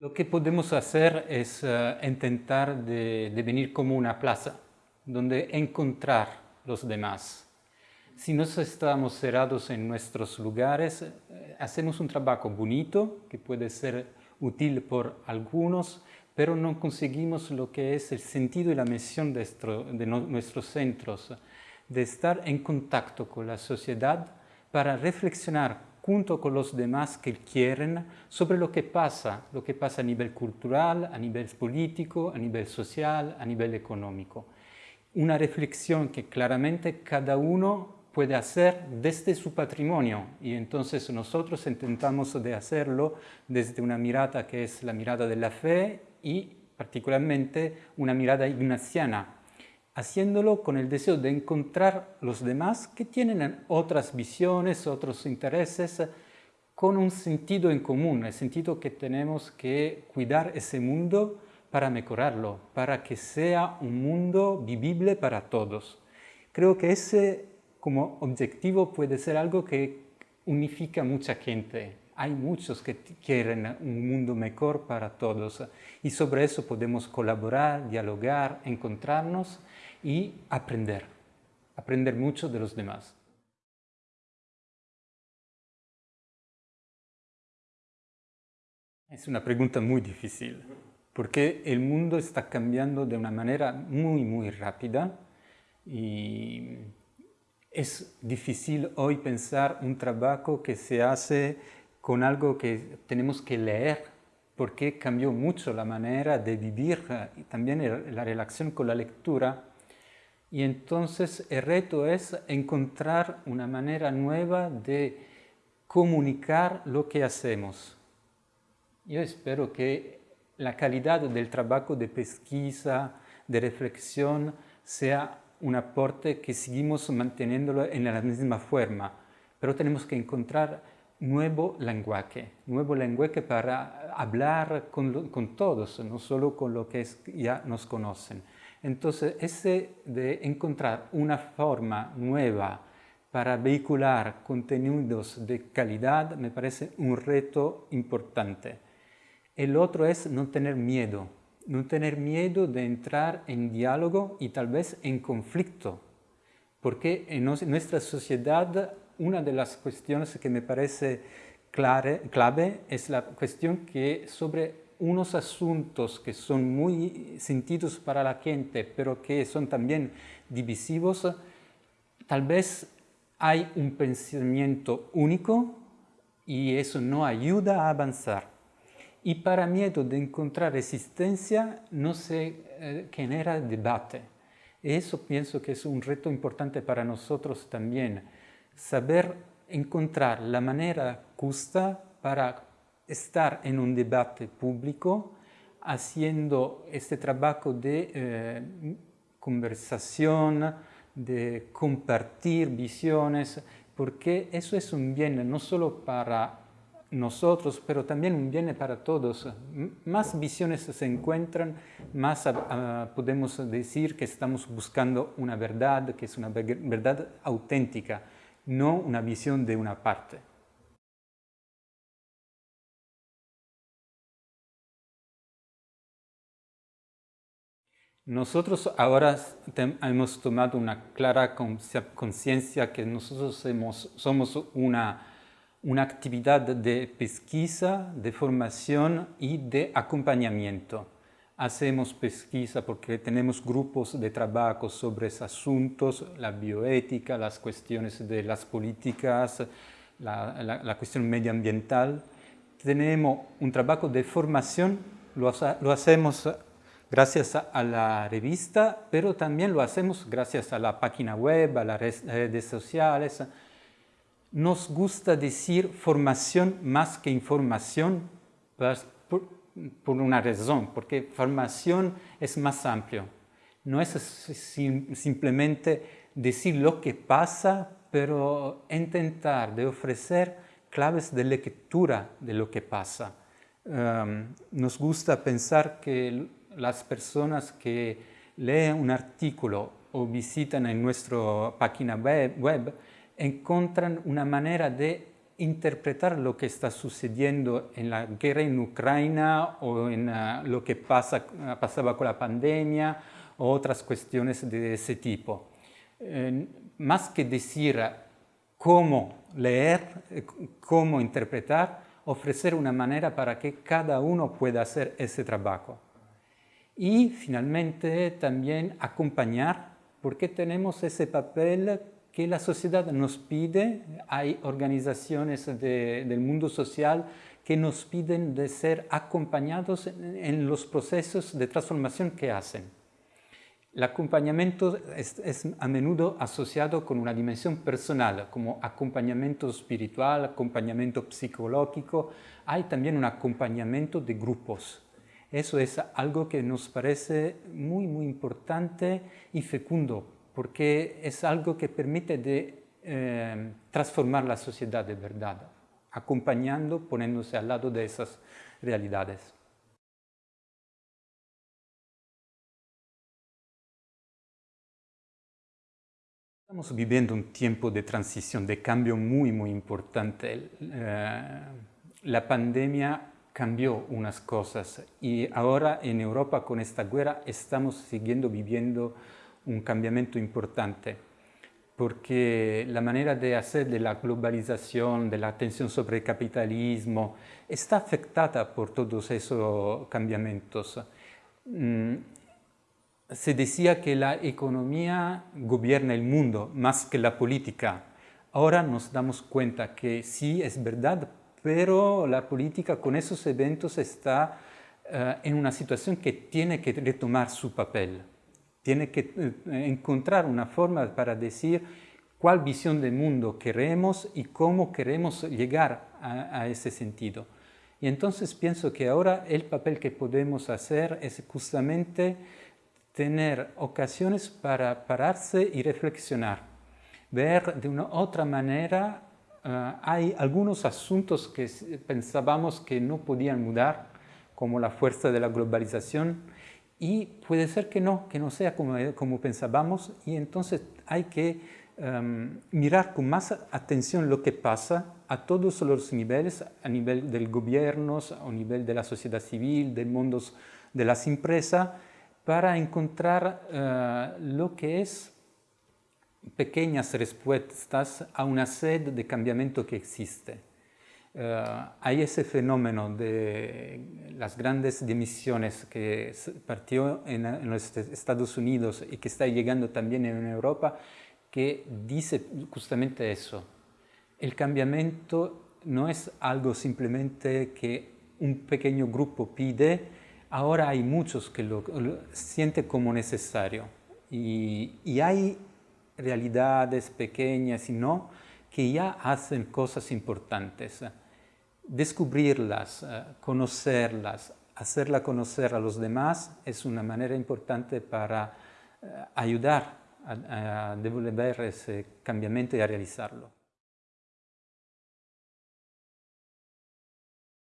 Lo que podemos hacer es uh, intentar de, venir como una plaza, donde encontrar los demás. Si nos estamos cerrados en nuestros lugares, eh, hacemos un trabajo bonito, que puede ser útil por algunos, pero no conseguimos lo que es el sentido y la misión de, nuestro, de no, nuestros centros, de estar en contacto con la sociedad para reflexionar junto con los demás que quieren sobre lo que pasa, lo que pasa a nivel cultural, a nivel político, a nivel social, a nivel económico. Una reflexión que claramente cada uno puede hacer desde su patrimonio y entonces nosotros intentamos de hacerlo desde una mirada que es la mirada de la fe y particularmente una mirada ignaciana, haciéndolo con el deseo de encontrar los demás que tienen otras visiones, otros intereses, con un sentido en común, el sentido que tenemos que cuidar ese mundo para mejorarlo, para que sea un mundo vivible para todos. Creo que ese como objetivo puede ser algo que unifica mucha gente. Hay muchos que quieren un mundo mejor para todos y sobre eso podemos colaborar, dialogar, encontrarnos y aprender, aprender mucho de los demás. Es una pregunta muy difícil, porque el mundo está cambiando de una manera muy, muy rápida y es difícil hoy pensar un trabajo que se hace con algo que tenemos que leer, porque cambió mucho la manera de vivir y también la relación con la lectura. Y entonces el reto es encontrar una manera nueva de comunicar lo que hacemos. Yo espero que la calidad del trabajo de pesquisa, de reflexión, sea un aporte que seguimos manteniéndolo en la misma forma, pero tenemos que encontrar nuevo lenguaje, nuevo lenguaje para hablar con, con todos, no solo con los que ya nos conocen. Entonces, ese de encontrar una forma nueva para vehicular contenidos de calidad me parece un reto importante. El otro es no tener miedo, no tener miedo de entrar en diálogo y tal vez en conflicto, porque en nuestra sociedad una de las cuestiones que me parece clave es la cuestión que sobre unos asuntos que son muy sentidos para la gente, pero que son también divisivos, tal vez hay un pensamiento único y eso no ayuda a avanzar y para miedo de encontrar resistencia no se eh, genera debate. Eso pienso que es un reto importante para nosotros también, saber encontrar la manera justa para estar en un debate público haciendo este trabajo de eh, conversación, de compartir visiones, porque eso es un bien no solo para nosotros, pero también un bien para todos. Más visiones se encuentran, más uh, podemos decir que estamos buscando una verdad, que es una verdad auténtica, no una visión de una parte. Nosotros ahora hemos tomado una clara conciencia que nosotros somos una actividad de pesquisa, de formación y de acompañamiento. Hacemos pesquisa porque tenemos grupos de trabajo sobre asuntos, la bioética, las cuestiones de las políticas, la, cuestión medioambiental. Tenemos un trabajo de formación, lo hacemos gracias a la revista, pero también lo hacemos gracias a la página web, a las redes sociales, nos gusta decir formación más que información por, una razón, porque formación es más amplio. No es simplemente decir lo que pasa, pero intentar de ofrecer claves de lectura de lo que pasa. Um, nos gusta pensar que las personas que leen un artículo o visitan en nuestra página web encuentran una manera de interpretar lo que está sucediendo en la guerra en Ucrania o en uh, lo que pasa, uh, pasaba con la pandemia o otras cuestiones de ese tipo. Más que decir cómo leer, eh, cómo interpretar, ofrecer una manera para que cada uno pueda hacer ese trabajo. Y finalmente también acompañar, porque tenemos ese papel que la sociedad nos pide, hay organizaciones del mundo social que nos piden de ser acompañados en los procesos de transformación que hacen. El acompañamiento es, a menudo asociado con una dimensión personal, como acompañamiento espiritual, acompañamiento psicológico. Hay también un acompañamiento de grupos. Eso es algo que nos parece muy, muy importante y fecundo, porque es algo que permite de, eh, transformar la sociedad de verdad, acompañando, poniéndose al lado de esas realidades. Estamos viviendo un tiempo de transición, de cambio muy, muy importante. Eh, la pandemia cambió unas cosas y ahora en Europa con esta guerra estamos siguiendo viviendo un cambiamiento importante porque la manera de hacer de la globalización, de la atención sobre el capitalismo, está afectada por todos esos cambiamientos. Mm, se decía que la economía gobierna el mundo más que la política. Ahora nos damos cuenta que sí es verdad, pero la política con esos eventos está uh, en una situación que tiene que retomar su papel. Tiene que uh, encontrar una forma para decir cuál visión del mundo queremos y cómo queremos llegar a, a ese sentido. Y entonces pienso que ahora el papel que podemos hacer es justamente tener ocasiones para pararse y reflexionar, ver de una otra manera, hay algunos asuntos que pensábamos que no podían mudar, como la fuerza de la globalización, y puede ser que no, que no sea como, como pensábamos, y entonces hay que um, mirar con más atención lo que pasa a todos los niveles, a nivel del gobierno, a nivel de la sociedad civil, del mundo de las empresas, para encontrar uh, lo que es pequeñas respuestas a una sed de cambiamiento que existe. Uh, hay ese fenómeno de las grandes emisiones que partió en, en, los Estados Unidos y que está llegando también en Europa, que dice justamente eso. El cambiamiento no es algo simplemente que un pequeño grupo pide, ahora hay muchos que lo, sienten como necesario y, hay realidades pequeñas y no que ya hacen cosas importantes. Descubrirlas, eh, conocerlas, hacerla conocer a los demás es una manera importante para eh, ayudar a, a devolver ese cambiamiento y a realizarlo.